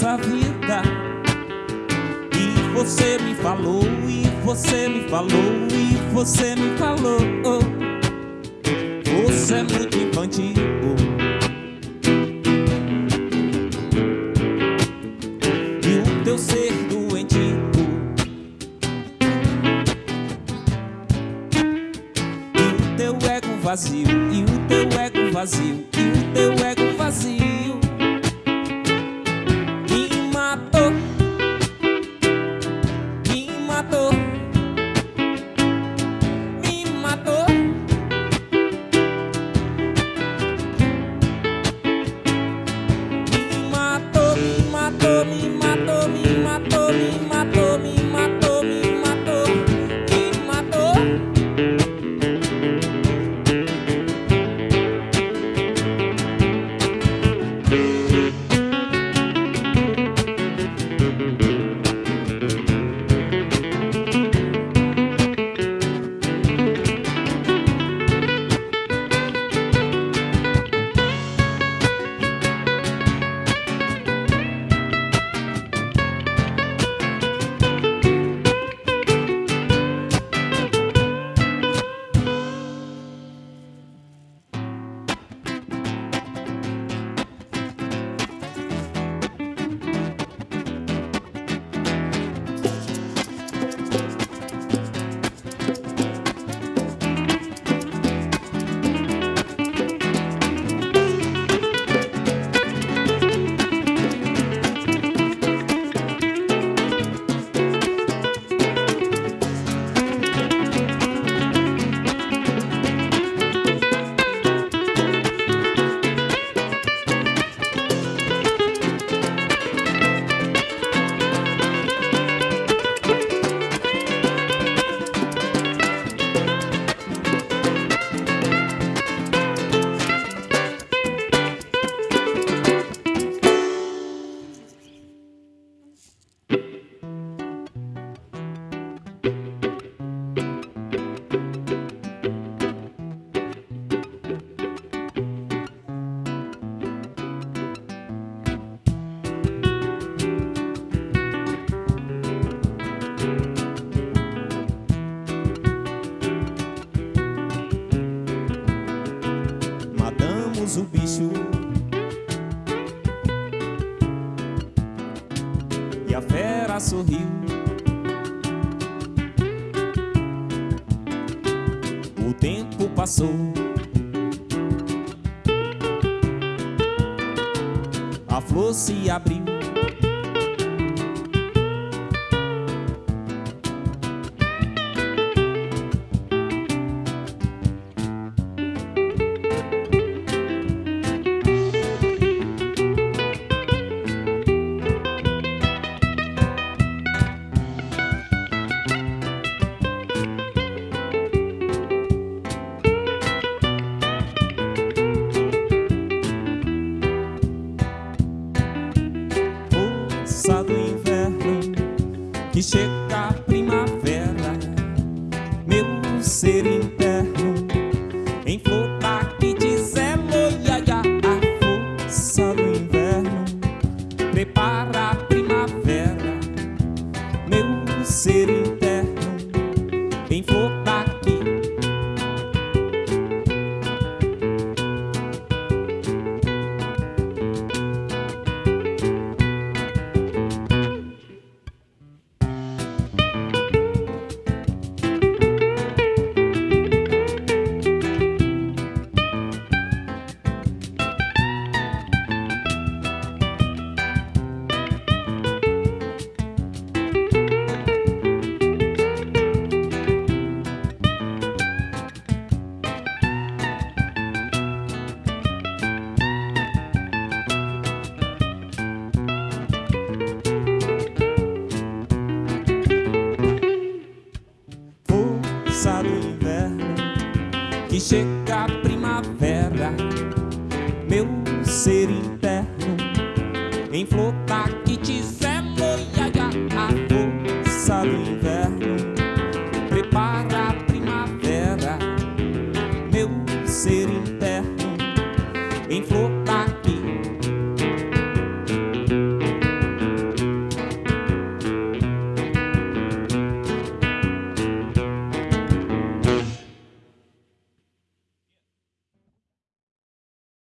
nossa vida. E você me falou, e você me falou, e você me falou. Você é muito infantil. E o teu ser doentio. E o teu ego vazio, e o teu ego vazio, e o teu ego vazio. Matamos o bicho E a fera sorriu. O tempo passou. A flor se abriu Força do inverno Que chega a primavera Meu ser interno Em flor que diz elo ia, A força do inverno Prepara a primavera Meu ser interno passado inverno Que chega a primavera Meu ser interno em flor